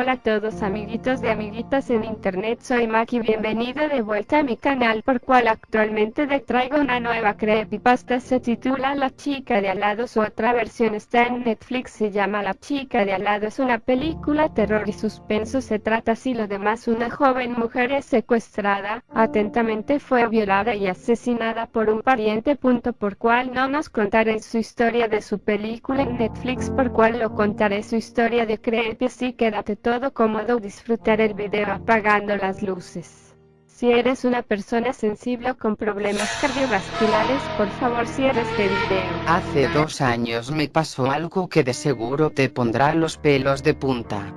Hola a todos amiguitos de amiguitas en internet, soy Maki, bienvenido de vuelta a mi canal por cual actualmente te traigo una nueva creepypasta, se titula La chica de al lado, su otra versión está en Netflix, se llama La chica de al lado, es una película terror y suspenso, se trata así lo demás, una joven mujer es secuestrada, atentamente fue violada y asesinada por un pariente, punto por cual no nos contaré su historia de su película en Netflix, por cual lo contaré su historia de creepy, así quédate todo cómodo disfrutar el video apagando las luces. Si eres una persona sensible con problemas cardiovasculares, por favor cierra este video. Hace dos años me pasó algo que de seguro te pondrá los pelos de punta.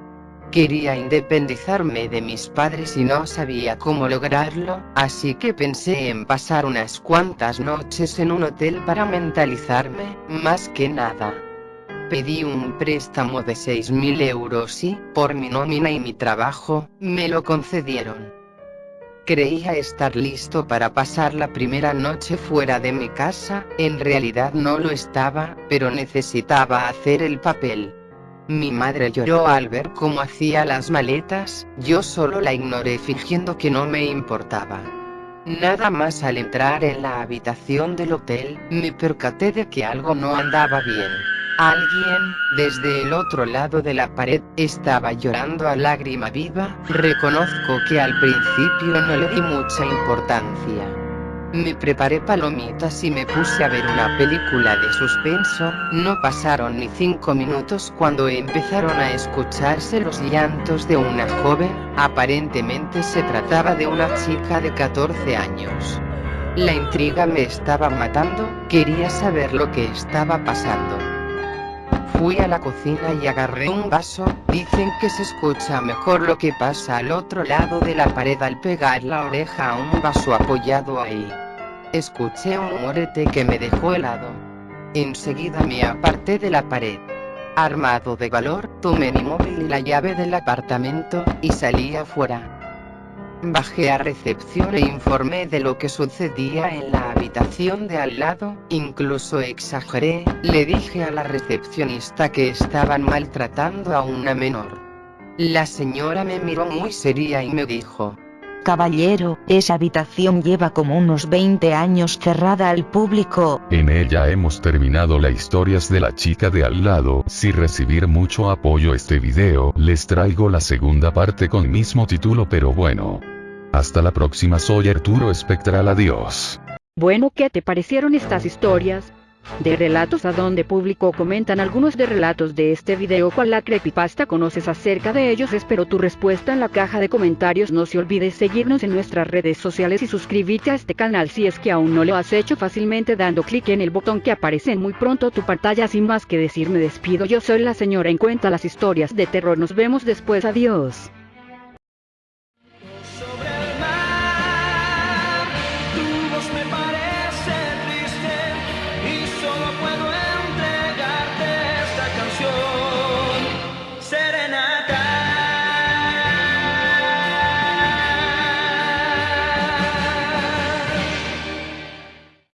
Quería independizarme de mis padres y no sabía cómo lograrlo, así que pensé en pasar unas cuantas noches en un hotel para mentalizarme, más que nada pedí un préstamo de 6.000 euros y, por mi nómina y mi trabajo, me lo concedieron. Creía estar listo para pasar la primera noche fuera de mi casa, en realidad no lo estaba, pero necesitaba hacer el papel. Mi madre lloró al ver cómo hacía las maletas, yo solo la ignoré fingiendo que no me importaba. Nada más al entrar en la habitación del hotel, me percaté de que algo no andaba bien. Alguien, desde el otro lado de la pared, estaba llorando a lágrima viva, reconozco que al principio no le di mucha importancia. Me preparé palomitas y me puse a ver una película de suspenso, no pasaron ni cinco minutos cuando empezaron a escucharse los llantos de una joven, aparentemente se trataba de una chica de 14 años. La intriga me estaba matando, quería saber lo que estaba pasando. Fui a la cocina y agarré un vaso, dicen que se escucha mejor lo que pasa al otro lado de la pared al pegar la oreja a un vaso apoyado ahí. Escuché un morete que me dejó helado. Enseguida me aparté de la pared. Armado de valor, tomé mi móvil y la llave del apartamento, y salí afuera. Bajé a recepción e informé de lo que sucedía en la habitación de al lado, incluso exageré, le dije a la recepcionista que estaban maltratando a una menor. La señora me miró muy seria y me dijo, Caballero, esa habitación lleva como unos 20 años cerrada al público. En ella hemos terminado las historias de la chica de al lado. Si recibir mucho apoyo este video, les traigo la segunda parte con mismo título pero bueno. Hasta la próxima soy Arturo Espectral adiós. Bueno, ¿qué te parecieron estas historias? De relatos a donde público comentan algunos de relatos de este video cual la creepypasta conoces acerca de ellos espero tu respuesta en la caja de comentarios. No se olvides seguirnos en nuestras redes sociales y suscribirte a este canal si es que aún no lo has hecho fácilmente dando clic en el botón que aparece en muy pronto tu pantalla. Sin más que decir me despido. Yo soy la señora en cuenta las historias de terror. Nos vemos después. Adiós